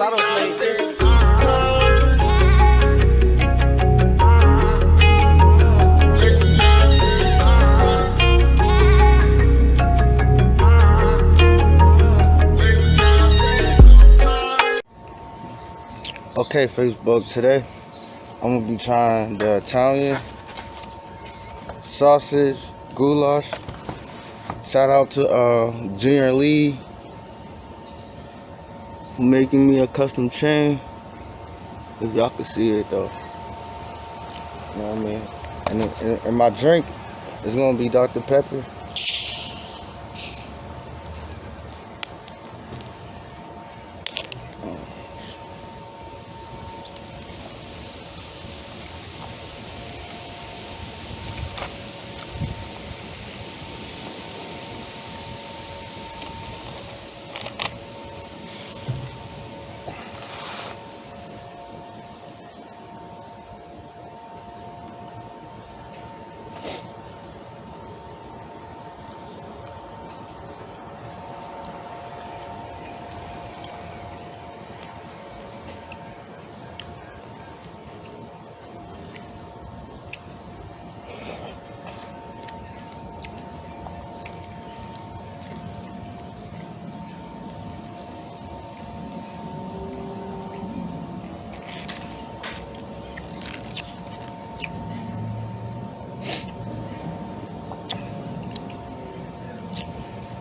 Sados made this. Okay, Facebook, today I'm gonna be trying the Italian sausage goulash. Shout out to uh, Junior Lee for making me a custom chain. If y'all can see it though. You know what I mean? And, and, and my drink is gonna be Dr. Pepper.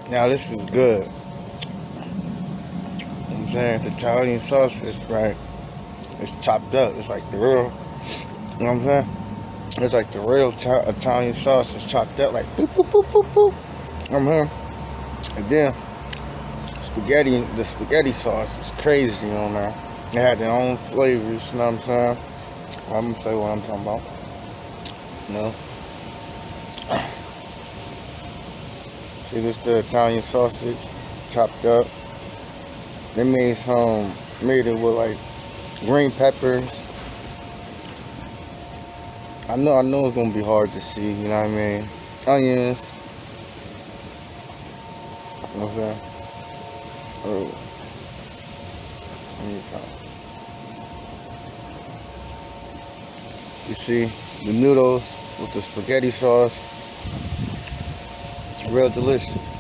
Now this is good. I'm saying the Italian sausage, right? It's chopped up. It's like the real. You know what I'm saying? It's like the real Italian sausage chopped up, like boop boop boop boop boop. I'm here. And then spaghetti, the spaghetti sauce is crazy on there. They had their own flavors. You know what I'm saying? I'm gonna say what I'm talking about. You know. See this the Italian sausage chopped up. They made some made it with like green peppers. I know I know it's gonna be hard to see, you know what I mean? Onions. You know what I'm saying? Oh. You see the noodles with the spaghetti sauce real delicious.